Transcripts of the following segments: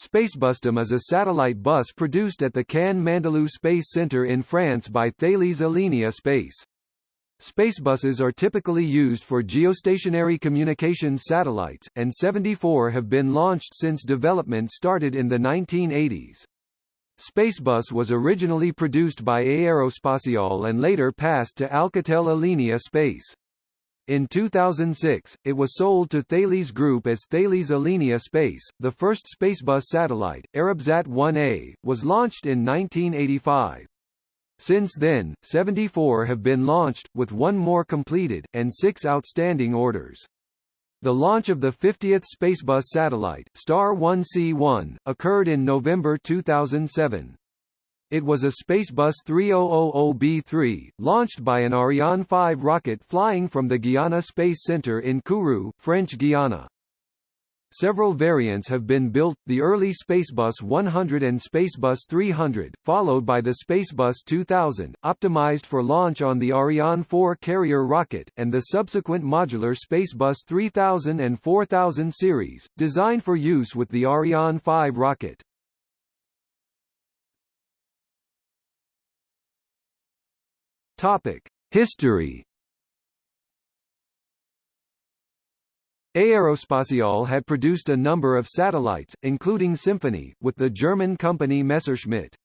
Spacebustum is a satellite bus produced at the Cannes Mandelieu Space Center in France by Thales Alenia Space. Spacebuses are typically used for geostationary communications satellites, and 74 have been launched since development started in the 1980s. Spacebus was originally produced by Aerospatiale and later passed to Alcatel Alenia Space. In 2006, it was sold to Thales Group as Thales Alenia Space. The first Spacebus satellite, Arabsat 1A, was launched in 1985. Since then, 74 have been launched, with one more completed, and six outstanding orders. The launch of the 50th Spacebus satellite, Star 1C1, occurred in November 2007. It was a Spacebus 3000B3, launched by an Ariane 5 rocket flying from the Guiana Space Center in Kourou, French Guiana. Several variants have been built, the early Spacebus 100 and Spacebus 300, followed by the Spacebus 2000, optimized for launch on the Ariane 4 carrier rocket, and the subsequent modular Spacebus 3000 and 4000 series, designed for use with the Ariane 5 rocket. Topic: History. Aerospatiale had produced a number of satellites, including Symphonie, with the German company Messerschmitt.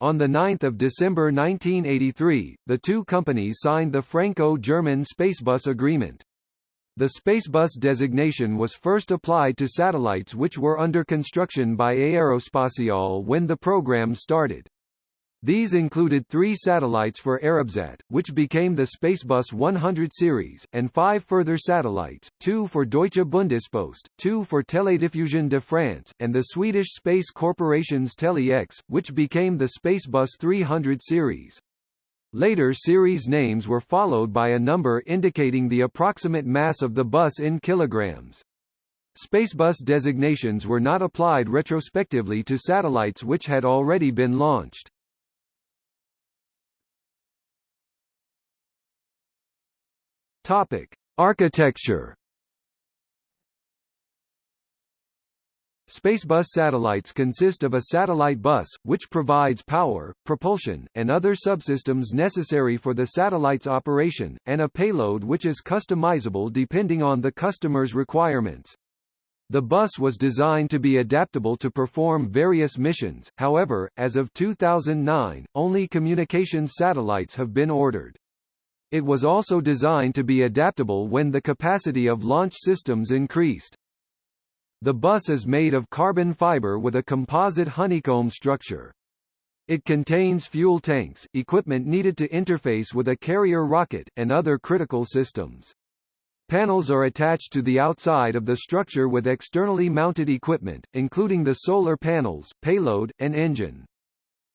On 9 December 1983, the two companies signed the Franco-German Spacebus Agreement. The Spacebus designation was first applied to satellites which were under construction by Aerospatiale when the program started. These included three satellites for Arabsat, which became the Spacebus 100 series, and five further satellites, two for Deutsche Bundespost, two for Télédiffusion de France, and the Swedish Space Corporation's Tele-X, which became the Spacebus 300 series. Later series names were followed by a number indicating the approximate mass of the bus in kilograms. Spacebus designations were not applied retrospectively to satellites which had already been launched. Topic: Architecture. Spacebus satellites consist of a satellite bus, which provides power, propulsion, and other subsystems necessary for the satellite's operation, and a payload which is customizable depending on the customer's requirements. The bus was designed to be adaptable to perform various missions, however, as of 2009, only communications satellites have been ordered. It was also designed to be adaptable when the capacity of launch systems increased. The bus is made of carbon fiber with a composite honeycomb structure. It contains fuel tanks, equipment needed to interface with a carrier rocket, and other critical systems. Panels are attached to the outside of the structure with externally mounted equipment, including the solar panels, payload, and engine.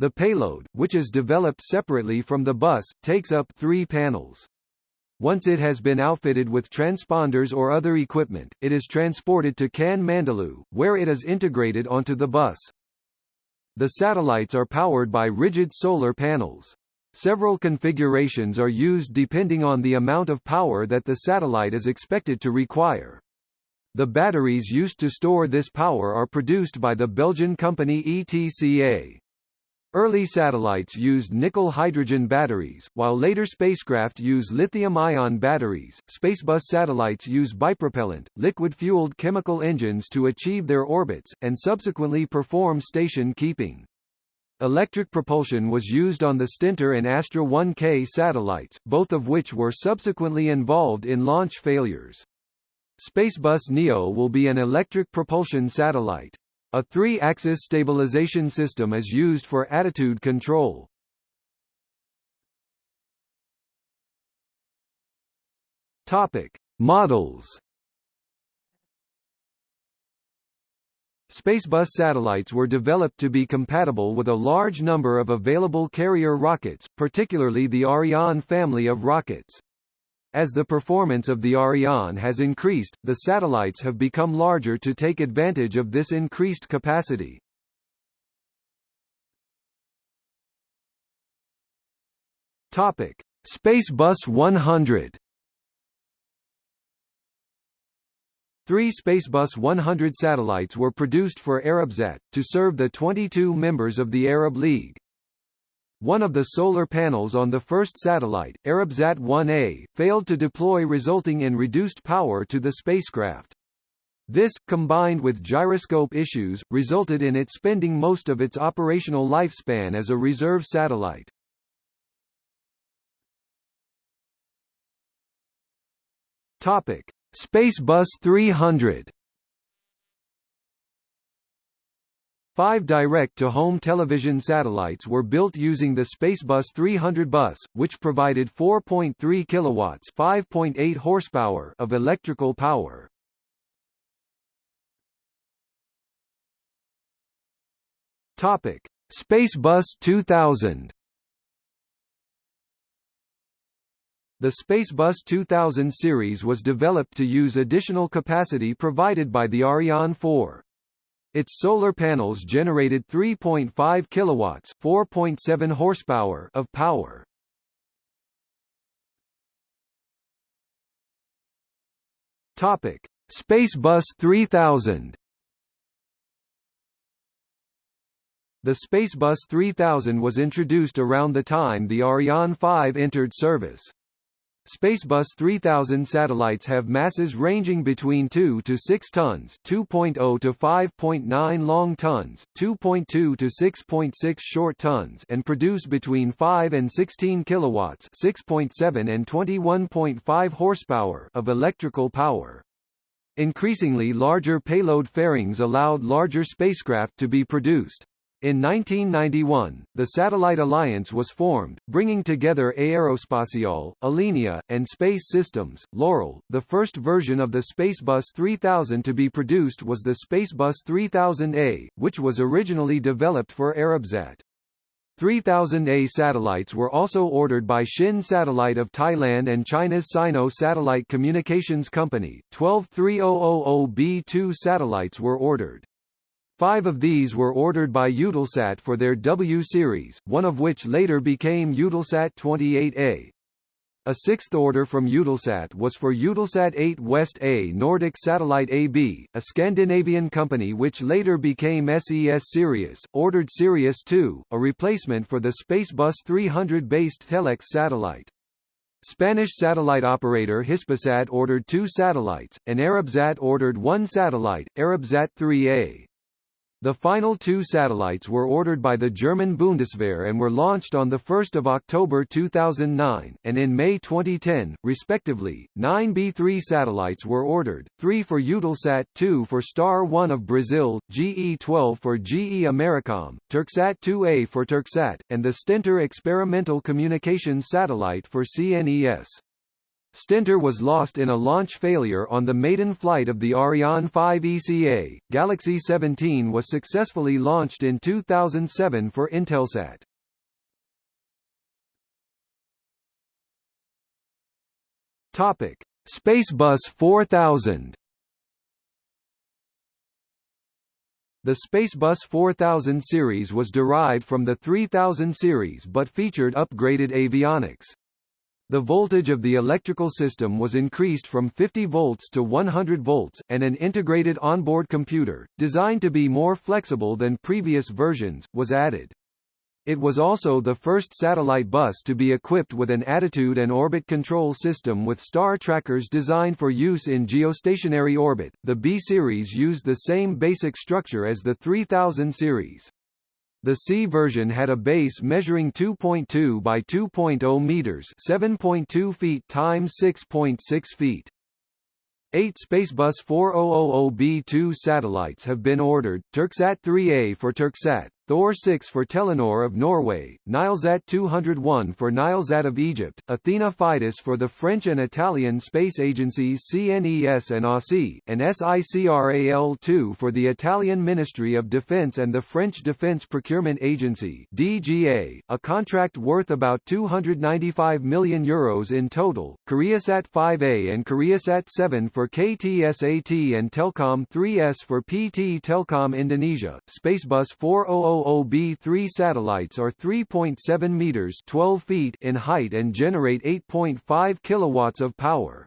The payload, which is developed separately from the bus, takes up three panels. Once it has been outfitted with transponders or other equipment, it is transported to Cannes Mandelieu, where it is integrated onto the bus. The satellites are powered by rigid solar panels. Several configurations are used depending on the amount of power that the satellite is expected to require. The batteries used to store this power are produced by the Belgian company ETCA. Early satellites used nickel-hydrogen batteries, while later spacecraft use lithium-ion batteries. Spacebus satellites use bipropellant, liquid-fueled chemical engines to achieve their orbits, and subsequently perform station keeping. Electric propulsion was used on the Stentor and Astra 1K satellites, both of which were subsequently involved in launch failures. Spacebus Neo will be an electric propulsion satellite. A three-axis stabilization system is used for attitude control. Topic: Models. Spacebus satellites were developed to be compatible with a large number of available carrier rockets, particularly the Ariane family of rockets. As the performance of the Ariane has increased, the satellites have become larger to take advantage of this increased capacity. Topic: Spacebus 100 Three Spacebus 100 satellites were produced for Arabsat, to serve the 22 members of the Arab League. One of the solar panels on the first satellite, Arabsat 1A, failed to deploy resulting in reduced power to the spacecraft. This, combined with gyroscope issues, resulted in it spending most of its operational lifespan as a reserve satellite. Topic: Spacebus 300. Five direct-to-home television satellites were built using the Spacebus 300 bus, which provided 4.3 kilowatts (5.8 horsepower) of electrical power. Topic: Spacebus 2000. The Spacebus 2000 series was developed to use additional capacity provided by the Ariane 4. Its solar panels generated 3.5 kilowatts, 4.7 horsepower of power. Topic: Spacebus 3000. The Spacebus 3000 was introduced around the time the Ariane 5 entered service. Spacebus 3000 satellites have masses ranging between 2 to 6 tons 2.0 to 5.9 long tons, 2.2 to 6.6 short tons and produce between 5 and 16 kilowatts 6.7 and 21.5 horsepower of electrical power. Increasingly larger payload fairings allowed larger spacecraft to be produced. In 1991, the Satellite Alliance was formed, bringing together Aerospatiale, Alenia, and Space Systems. Loral, the first version of the Spacebus 3000 to be produced was the Spacebus 3000A, which was originally developed for Arabsat. 3000A satellites were also ordered by Shin Satellite of Thailand and China's Sino Satellite Communications Company. 12 3000B2 satellites were ordered. Five of these were ordered by Eutelsat for their W series, one of which later became Eutelsat 28A. A sixth order from Eutelsat was for Eutelsat 8 West A Nordic Satellite AB, a Scandinavian company which later became SES Sirius, ordered Sirius 2, a replacement for the Spacebus 300-based Tele-X satellite. Spanish satellite operator Hispasat ordered two satellites, and Arabsat ordered one satellite, Arabsat 3A. The final two satellites were ordered by the German Bundeswehr and were launched on 1 October 2009, and in May 2010, respectively. Nine B-3 satellites were ordered, three for Eutelsat, two for Star 1 of Brazil, GE-12 for GE Americom, Turksat 2A for Turksat, and the Stentor experimental communications satellite for CNES. Stentor was lost in a launch failure on the maiden flight of the Ariane 5 ECA. Galaxy 17 was successfully launched in 2007 for Intelsat. Topic: Spacebus 4000. The Spacebus 4000 series was derived from the 3000 series but featured upgraded avionics. The voltage of the electrical system was increased from 50 volts to 100 volts, and an integrated onboard computer, designed to be more flexible than previous versions, was added. It was also the first satellite bus to be equipped with an attitude and orbit control system with star trackers designed for use in geostationary orbit. The B series used the same basic structure as the 3000 series. The C version had a base measuring 2.2 by 2.0 meters, 7.2 feet times 6.6 feet. Eight Spacebus 4000B2 satellites have been ordered, Turksat 3A for Turksat, Thor 6 for Telenor of Norway, Nilesat 201 for Nilesat of Egypt, Athena Fidus for the French and Italian space agencies CNES and AUSI, and SICRAL2 for the Italian Ministry of Defense and the French Defense Procurement Agency DGA, a contract worth about 295 million euros in total, Koreasat 5A and Koreasat 7 for KTSAT and Telkom 3S for PT Telkom Indonesia, Spacebus 400 OOB-3 satellites are 3.7 meters 12 feet in height and generate 8.5 kilowatts of power.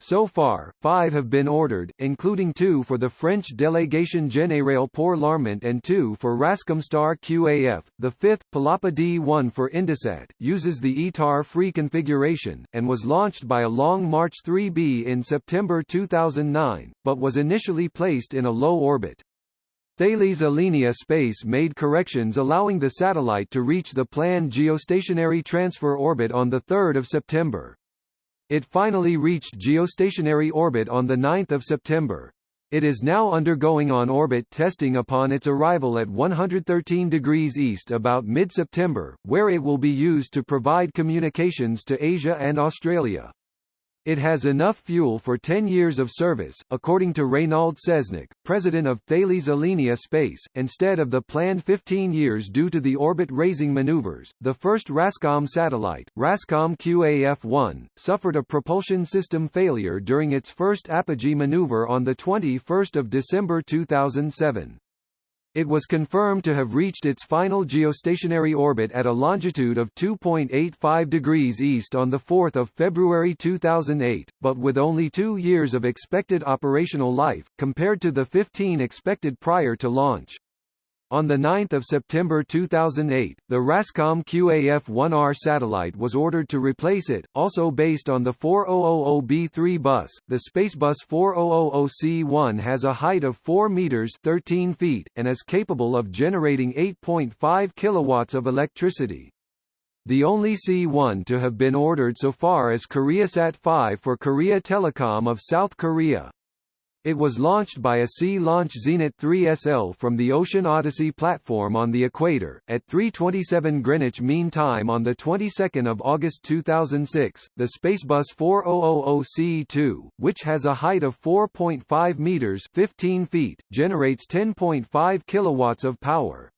So far, five have been ordered, including two for the French Délégation Générale pour l'Armement and two for Rascomstar QAF. The fifth, Palapa D1 for Indosat, uses the ITAR-free configuration, and was launched by a Long March 3B in September 2009, but was initially placed in a low orbit. Thales Alenia Space made corrections allowing the satellite to reach the planned geostationary transfer orbit on 3 September. It finally reached geostationary orbit on 9 September. It is now undergoing on-orbit testing upon its arrival at 113 degrees east about mid-September, where it will be used to provide communications to Asia and Australia. It has enough fuel for 10 years of service, according to Reynald Seznec, president of Thales Alenia Space, instead of the planned 15 years due to the orbit-raising maneuvers. The first RASCOM satellite, RASCOM QAF-1, suffered a propulsion system failure during its first apogee maneuver on 21 December 2007. It was confirmed to have reached its final geostationary orbit at a longitude of 2.85 degrees east on 4 February 2008, but with only two years of expected operational life, compared to the 15 expected prior to launch. On 9 September 2008, the RASCOM QAF-1R satellite was ordered to replace it, also based on the 4000B3 bus. The Spacebus 4000C1 has a height of 4 meters 13 feet, and is capable of generating 8.5 kilowatts of electricity. The only C-1 to have been ordered so far is KoreaSat 5 for Korea Telecom of South Korea. It was launched by a Sea-Launch Zenit 3SL from the Ocean Odyssey platform on the equator, at 3.27 Greenwich Mean Time on the 22nd of August 2006. The Spacebus 4000C2, which has a height of 4.5 meters 15 feet, generates 10.5 kilowatts of power.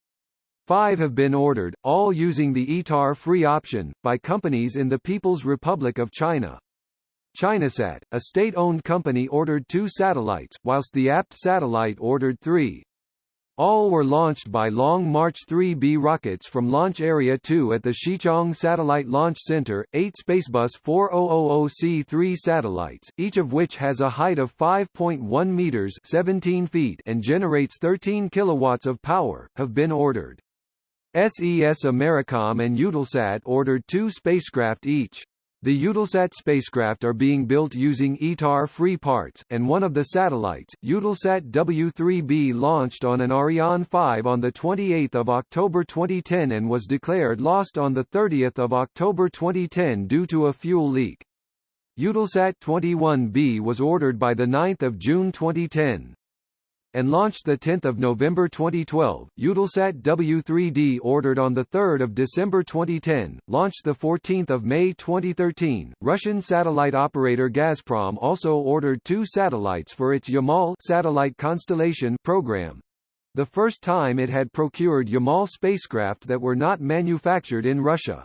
Five have been ordered, all using the ITAR free option, by companies in the People's Republic of China. Chinasat, a state-owned company ordered two satellites, whilst the APT satellite ordered three. All were launched by Long March 3B rockets from Launch Area 2 at the Xichang Satellite Launch Center. Eight Spacebus 4000C3 satellites, each of which has a height of 5.1 meters (17 feet) and generates 13 kilowatts of power, have been ordered. SES Americom and Eutelsat ordered two spacecraft each. The Eutelsat spacecraft are being built using ITAR-free parts, and one of the satellites, Eutelsat W3B launched on an Ariane 5 on 28 October 2010 and was declared lost on 30 October 2010 due to a fuel leak. Eutelsat 21B was ordered by 9 June 2010 and launched 10 November 2012. Eutelsat W3D ordered on 3 December 2010, launched 14 May 2013. Russian satellite operator Gazprom also ordered two satellites for its Yamal satellite constellation program. The first time it had procured Yamal spacecraft that were not manufactured in Russia.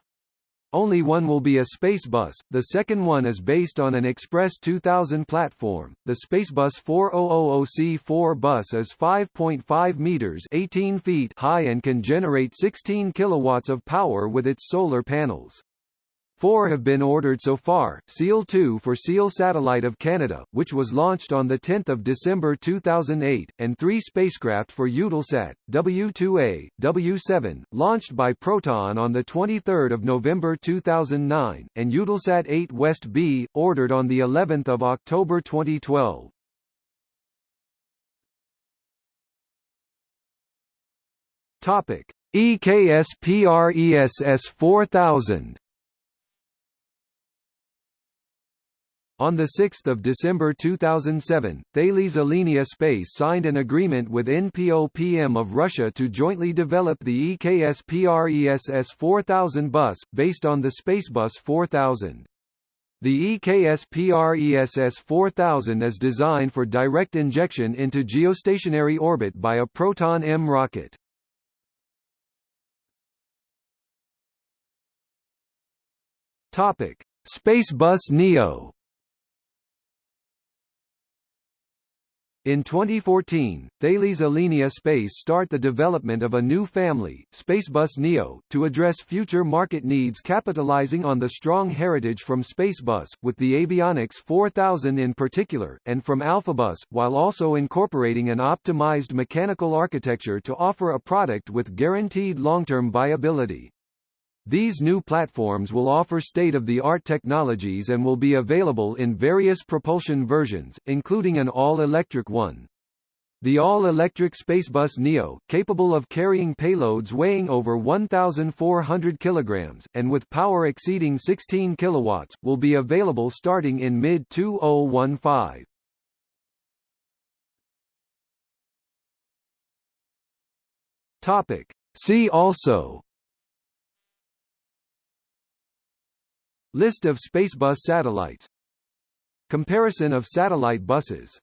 Only one will be a Spacebus, the second one is based on an Express 2000 platform. The Spacebus 4000C4 bus is 5.5 meters 18 feet high and can generate 16 kilowatts of power with its solar panels. Four have been ordered so far, Ciel-2 for SEAL Satellite of Canada, which was launched on 10 December 2008, and three spacecraft for Eutelsat, W2A, W7, launched by Proton on 23 November 2009, and Eutelsat 8 West B, ordered on of October 2012. Topic: EKS PRESS 4000 On 6 December 2007, Thales Alenia Space signed an agreement with NPOPM of Russia to jointly develop the Ekspress 4000 bus, based on the Spacebus 4000. The Ekspress 4000 is designed for direct injection into geostationary orbit by a Proton-M rocket. Spacebus Neo In 2014, Thales Alenia Space start the development of a new family, Spacebus Neo, to address future market needs capitalizing on the strong heritage from Spacebus, with the Avionics 4000 in particular, and from Alphabus, while also incorporating an optimized mechanical architecture to offer a product with guaranteed long-term viability. These new platforms will offer state-of-the-art technologies and will be available in various propulsion versions, including an all-electric one. The all-electric Spacebus Neo, capable of carrying payloads weighing over 1,400 kilograms, and with power exceeding 16 kilowatts, will be available starting in mid-2015. Topic. See also List of Spacebus satellites. Comparison of satellite buses